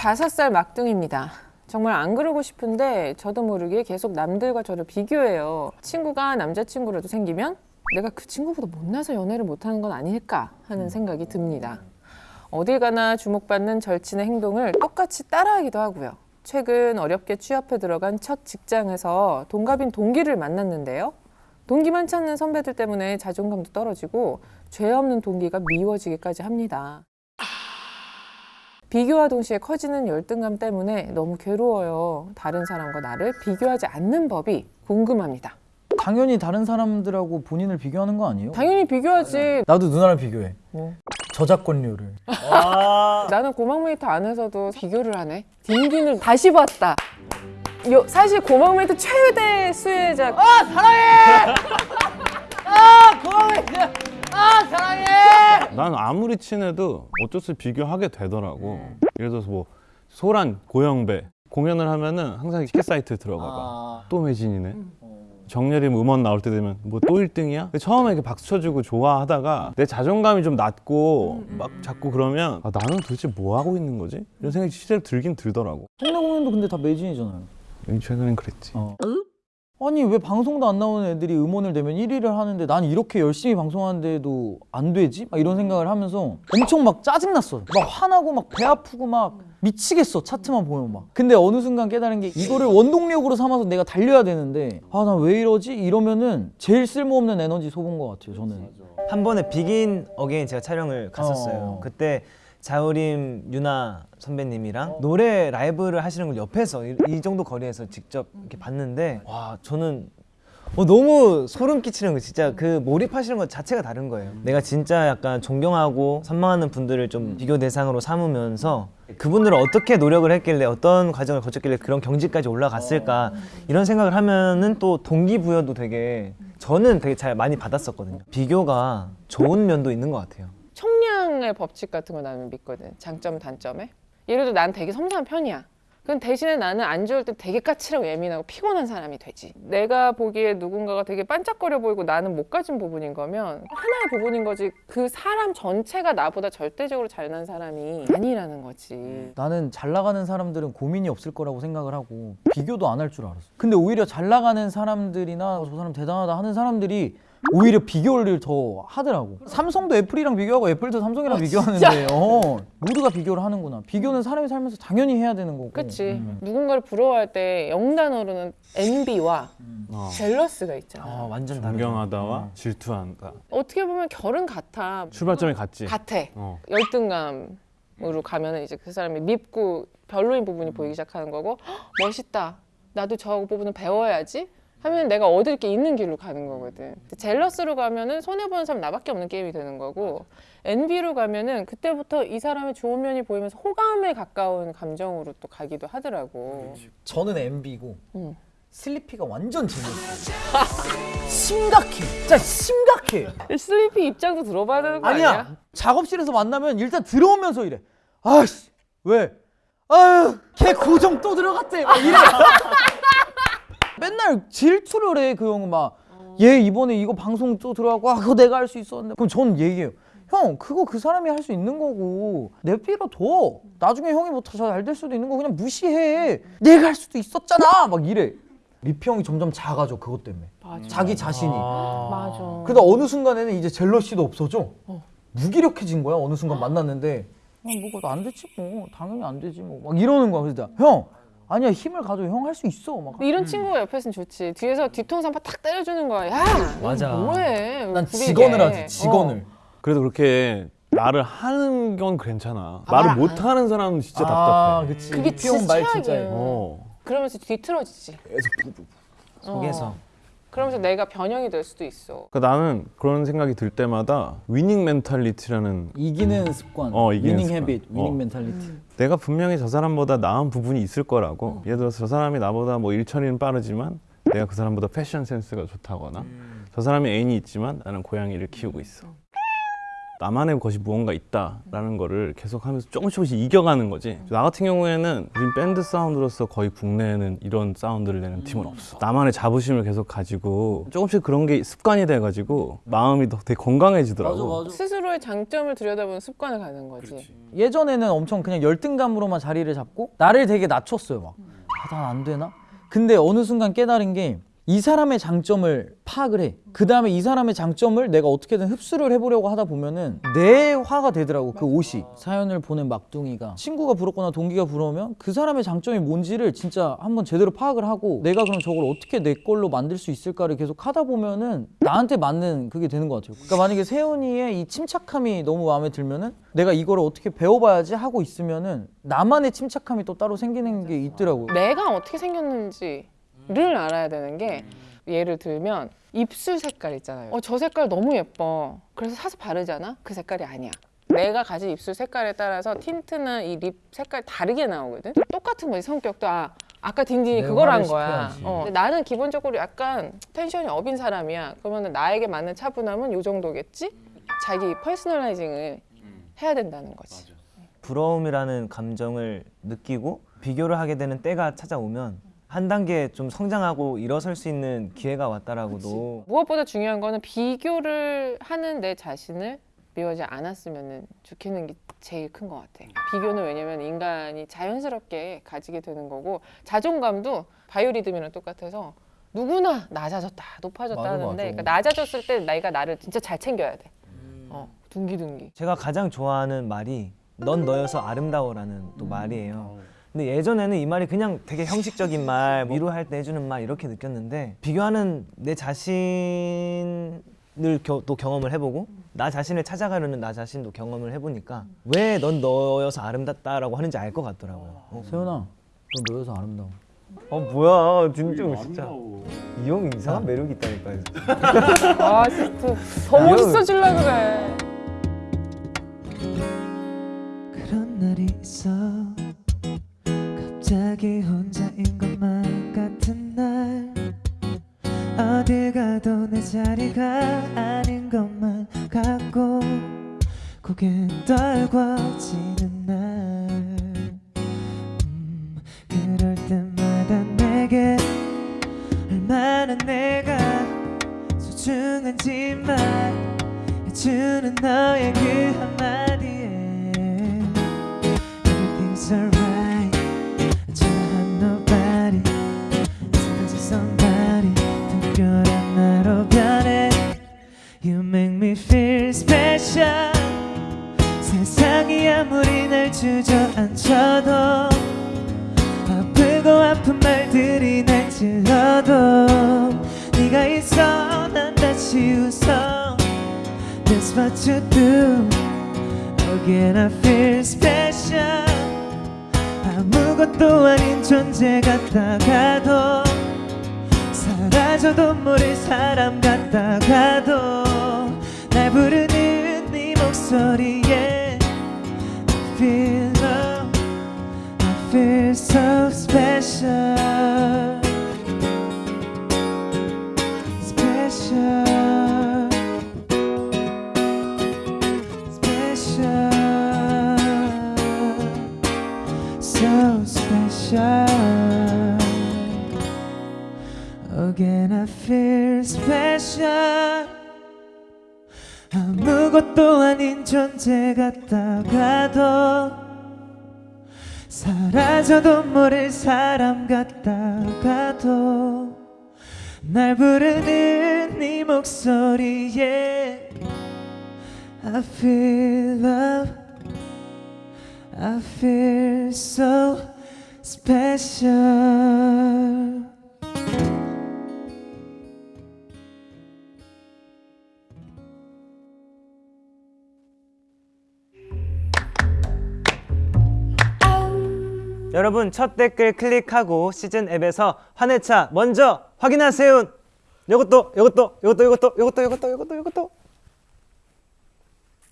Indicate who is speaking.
Speaker 1: 25살 막둥입니다. 정말 안 그러고 싶은데 저도 모르게 계속 남들과 저를 비교해요. 친구가 남자친구라도 생기면 내가 그 친구보다 못나서 연애를 못하는 건 아닐까 하는 생각이 듭니다. 어딜 가나 주목받는 절친의 행동을 똑같이 따라하기도 하고요. 최근 어렵게 취업해 들어간 첫 직장에서 동갑인 동기를 만났는데요. 동기만 찾는 선배들 때문에 자존감도 떨어지고 죄 없는 동기가 미워지기까지 합니다. 비교와 동시에 커지는 열등감 때문에 너무 괴로워요. 다른 사람과 나를 비교하지 않는 법이 궁금합니다.
Speaker 2: 당연히 다른 사람들하고 본인을 비교하는 거 아니에요?
Speaker 1: 당연히 비교하지.
Speaker 2: 나도 누나랑 비교해.
Speaker 1: 뭐.
Speaker 2: 저작권료를.
Speaker 1: 나는 고막메이트 안에서도 비교를 하네. 딘딘을 다시 봤다. 요, 사실 고막메이트 최대 수혜자.
Speaker 2: 아 사랑해! 아 고마워. 아 사랑해!
Speaker 3: 난 아무리 친해도 어쩔 수 없이 비교하게 되더라고. 예를 들어서 뭐 소란, 고영배 공연을 하면은 항상 티켓 사이트에 들어가봐.
Speaker 2: 아.
Speaker 3: 또 매진이네. 정예림 음원 나올 때 되면 뭐 또 1등이야? 처음에 이렇게 박수 쳐주고 좋아하다가 내 자존감이 좀 낮고 막 자꾸 그러면 아, 나는 도대체 뭐 하고 있는 거지? 이런 생각이 실제로 들긴 들더라고.
Speaker 2: 동네 공연도 근데 다 매진이잖아요.
Speaker 3: 최근엔 그랬지.
Speaker 2: 어. 아니 왜 방송도 안 나오는 애들이 음원을 내면 1위를 하는데 난 이렇게 열심히 방송하는데도 안 되지? 막 이런 생각을 하면서 엄청 막 짜증났어. 막 화나고 막 배 아프고 막 미치겠어. 차트만 보면 막. 근데 어느 순간 깨달은 게 이거를 원동력으로 삼아서 내가 달려야 되는데 아 나 왜 이러지? 이러면은 제일 쓸모없는 에너지 쏟은 것 같아요. 저는.
Speaker 4: 한 번에 비긴 어게인 제가 촬영을 갔었어요.
Speaker 2: 어.
Speaker 4: 그때 자우림 윤아 선배님이랑 노래 라이브를 하시는 걸 옆에서 이, 이 정도 거리에서 직접 이렇게 봤는데 와 저는 어, 너무 소름 끼치는 거 진짜 그 몰입하시는 것 자체가 다른 거예요. 내가 진짜 약간 존경하고 선망하는 분들을 좀 비교 대상으로 삼으면서 그분들은 어떻게 노력을 했길래 어떤 과정을 거쳤길래 그런 경지까지 올라갔을까 이런 생각을 하면은 또 동기부여도 되게 저는 되게 잘 많이 받았었거든요. 비교가 좋은 면도 있는 것 같아요.
Speaker 1: 총량의 법칙 같은 거 나는 믿거든. 장점, 단점에. 예를 들어 난 되게 섬세한 편이야. 그럼 대신에 나는 안 좋을 때 되게 까칠하고 예민하고 피곤한 사람이 되지. 내가 보기에 누군가가 되게 반짝거려 보이고 나는 못 가진 부분인 거면 하나의 부분인 거지. 그 사람 전체가 나보다 절대적으로 잘난 사람이 아니라는 거지.
Speaker 2: 나는 잘 나가는 사람들은 고민이 없을 거라고 생각을 하고 비교도 안 할 줄 알았어. 근데 오히려 잘 나가는 사람들이나 저 사람 대단하다 하는 사람들이 오히려 비교를 더 하더라고. 삼성도 애플이랑 비교하고 애플도 삼성이랑 비교하는데 어, 모두가 비교를 하는구나. 비교는 사람이 살면서 당연히 해야 되는 거고.
Speaker 1: 그치.
Speaker 2: 음.
Speaker 1: 누군가를 부러워할 때 영단어로는 envy와
Speaker 3: 어.
Speaker 1: 젤러스가 있잖아.
Speaker 4: 아 완전.
Speaker 3: 존경하다와 질투한다.
Speaker 1: 어떻게 보면 결은 같아.
Speaker 3: 출발점이 같지.
Speaker 1: 같아.
Speaker 3: 어.
Speaker 1: 열등감 으로 가면은 이제 그 사람이 밉고 별로인 부분이 보이기 시작하는 거고 "헉, 멋있다. 나도 저 부분은 배워야지. 하면 내가 얻을 게 있는 길로 가는 거거든. 젤러스로 가면은 손해 보는 사람 나밖에 없는 게임이 되는 거고 엔비로 가면은 그때부터 이 사람의 좋은 면이 보이면서 호감에 가까운 감정으로 또 가기도 하더라고.
Speaker 2: 저는
Speaker 1: 응.
Speaker 2: 슬리피가 완전 재밌어. 심각해. 진짜 심각해.
Speaker 1: 슬리피 입장도 들어봐야 되는 거 아니야?
Speaker 2: 아니야. 작업실에서 만나면 일단 들어오면서 이래. 아씨 왜? 아유 걔 고정 또 들어갔대. 막 이래. 맨날 질투를 해 그 형은 막. 얘 이번에 이거 방송 또 들어가고 아 그거 내가 할 수 있었는데 그럼 전 얘기해요. 형 그거 그 사람이 할 수 있는 거고 내 필요 둬. 나중에 형이 뭐더잘될 수도 있는 거 그냥 무시해. 내가 할 수도 있었잖아. 막 이래. 리피 형이 점점 작아져 그것 때문에.
Speaker 1: 맞아.
Speaker 2: 자기 자신이.
Speaker 1: 맞아.
Speaker 2: 그러다 어느 순간에는 이제 젤러시도 없어져. 무기력해진 거야. 어느 순간 만났는데 어, 뭐가 안 되지 뭐. 당연히 안 되지 뭐. 막 이러는 거야. 그래서 형 아니야 힘을 가져. 형 할 수 있어. 막.
Speaker 1: 이런 친구가 옆에 있으면 좋지. 뒤에서 뒤통수 한 번 탁 때려주는 거야. 야,
Speaker 4: 맞아.
Speaker 1: 너 뭐해?
Speaker 2: 난. 직언을 하지. 직언을.
Speaker 1: 어.
Speaker 3: 그래도 그렇게 말을 하는 건 괜찮아.
Speaker 1: 아,
Speaker 3: 말을
Speaker 1: 아.
Speaker 3: 못 하는 사람은 진짜
Speaker 2: 아,
Speaker 3: 답답해.
Speaker 2: 그치.
Speaker 1: 그게 진짜
Speaker 2: 진짜.
Speaker 1: 최악이에요.
Speaker 3: 어.
Speaker 1: 그러면서 뒤틀어지지.
Speaker 4: 속에서
Speaker 1: 어. 그러면서 내가 변형이 될 수도 있어.
Speaker 3: 그러니까 나는 그런 생각이 들 때마다 winning mentality라는
Speaker 2: 이기는 습관.
Speaker 3: 어, 이기는
Speaker 2: winning
Speaker 3: 습관.
Speaker 2: habit, winning
Speaker 3: 어.
Speaker 2: mentality.
Speaker 3: 내가 분명히 저 사람보다 나은 부분이 있을 거라고 예를 들어서 저 사람이 나보다 뭐 일처리는 빠르지만 내가 그 사람보다 패션 센스가 좋다거나 저 사람이 애인이 있지만 나는 고양이를 키우고 있어 나만의 것이 무언가 있다라는 거를 계속하면서 조금씩 조금씩 이겨가는 거지. 나 같은 경우에는 우린 밴드 사운드로서 거의 국내에는 이런 사운드를 내는 팀은 없어. 나만의 자부심을 계속 가지고 조금씩 그런 게 습관이 돼가지고 마음이 더 되게 건강해지더라고.
Speaker 1: 스스로의 장점을 들여다보는 습관을 가는 거지.
Speaker 2: 예전에는 엄청 그냥 열등감으로만 자리를 잡고 나를 되게 낮췄어요 막. 아, 난 안 되나? 근데 어느 순간 깨달은 게 이 사람의 장점을 파악을 해. 그 다음에 이 사람의 장점을 내가 어떻게든 흡수를 해보려고 하다 보면은 내 화가 되더라고 그 옷이. 사연을 보낸 막둥이가 친구가 부럽거나 동기가 부러우면 그 사람의 장점이 뭔지를 진짜 한번 제대로 파악을 하고 내가 그럼 저걸 어떻게 내 걸로 만들 수 있을까를 계속 하다 보면은 나한테 맞는 그게 되는 것 같아요. 그러니까 만약에 세훈이의 이 침착함이 너무 마음에 들면은 내가 이거를 어떻게 배워봐야지 하고 있으면은 나만의 침착함이 또 따로 생기는 게 있더라고요.
Speaker 1: 내가 어떻게 생겼는지 를 알아야 되는 게 예를 들면 입술 색깔 있잖아요. 어, 저 색깔 너무 예뻐. 그래서 사서 바르잖아? 그 색깔이 아니야. 내가 가진 입술 색깔에 따라서 틴트나 이 lip 색깔 다르게 나오거든. 똑같은 거지 성격도 아 아까 딘딘이
Speaker 2: 내
Speaker 1: 그걸 한 거야. 어, 나는 기본적으로 약간 tension이 up인 사람이야. 그러면 나에게 맞는 차분함은 요 정도겠지? 자기 personalizing을 해야 된다는 거지.
Speaker 4: 부러움이라는 감정을 느끼고 비교를 하게 되는 때가 찾아오면 한 단계 좀 성장하고 일어설 수 있는 기회가 왔다라고도
Speaker 1: 무엇보다 중요한 거는 비교를 하는 내 자신을 미워하지 않았으면 좋겠는 게 제일 큰 것 같아. 비교는 왜냐면 인간이 자연스럽게 가지게 되는 거고 자존감도 바이오리듬이랑 똑같아서 누구나 낮아졌다, 높아졌다
Speaker 2: 맞아,
Speaker 1: 하는데
Speaker 2: 맞아.
Speaker 1: 그러니까 낮아졌을 때 내가 나를 진짜 잘 챙겨야 돼. 어, 둥기둥기.
Speaker 4: 제가 가장 좋아하는 말이 넌 너여서 아름다워라는 또 말이에요. 근데 예전에는 이 말이 그냥 되게 형식적인 말, 위로할 때 해주는 말 이렇게 느꼈는데 비교하는 내 자신을 겨- 또 경험을 해보고 나 자신을 찾아가려는 나 자신도 경험을 해보니까 왜 넌 너여서 아름답다라고 하는지 알 것 같더라고요. 어,
Speaker 2: 세훈아, 넌 너여서 아름다워.
Speaker 4: 어 뭐야 진짜 진짜 이 형 이상한 매력이 있다니까요.
Speaker 1: 아 진짜 더 멋있어질라 그래.
Speaker 5: 그런 날이 있어 갑 자기 혼자인 것만 같은 날. 어딜 가도 내 자리가 아닌 것만 같고 고개 떨궈지는 날. 음, 그럴 때마다 내게 얼마나 내가 소중한지 말해주는 너의 그 한마디에 Everything's alright me feel special. 세상이 아무리 날 주저앉혀도 아프고 아픈 말들이 날 찔러도 네가 있어 난 다시 웃어. That's what you do. Again I feel special. 아무것도 아닌 존재 같다가도 사라져도 모를 사람 같다가도 날 부르는 네 목소리에 I feel love I feel so special Special Special So special Again I feel special 아무것도 아닌 존재 같다가도 사라져도 모를 사람 같다가도 날 부르는 네 목소리에 I feel love. I feel so special
Speaker 4: 여러분 첫 댓글 클릭하고 시즌 앱에서 환해차 먼저 확인하세요. 요것도 요것도 요것도 요것도 요것도 요것도 요것도 요것도